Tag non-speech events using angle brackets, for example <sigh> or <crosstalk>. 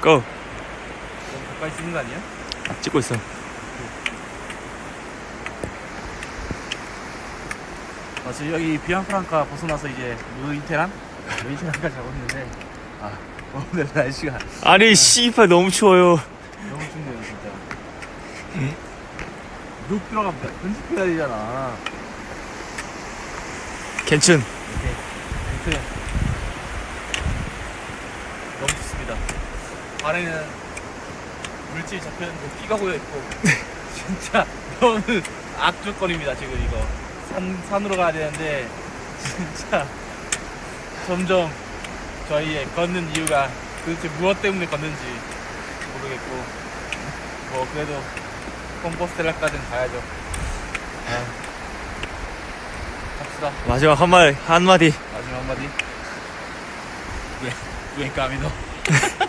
고! 가까이 찍는 거 아니야? 찍고 있어. 아, 지금 여기 비앙프랑카 벗어나서 이제 루이테란? 루이테란까지 가고 있는데 아 오늘 날씨가 아니, 씨발, 너무 추워요. 너무 춥네요 진짜 룩 들어갑니다 편집해야 되잖아 괜춘. 이렇게 너무 좋습니다 발에는 물질 잡혔는데 피가 고여있고. 진짜 너무 악조건입니다 지금 이거. 산, 산으로 가야 되는데 진짜 점점 저희의 걷는 이유가 도대체 무엇 때문에 걷는지 모르겠고. 뭐 그래도 컴포스텔라까지는 가야죠. 아, 갑시다. 마지막 한마디, 한마디. 마지막 한마디. 왜, 왜 까미노 <laughs>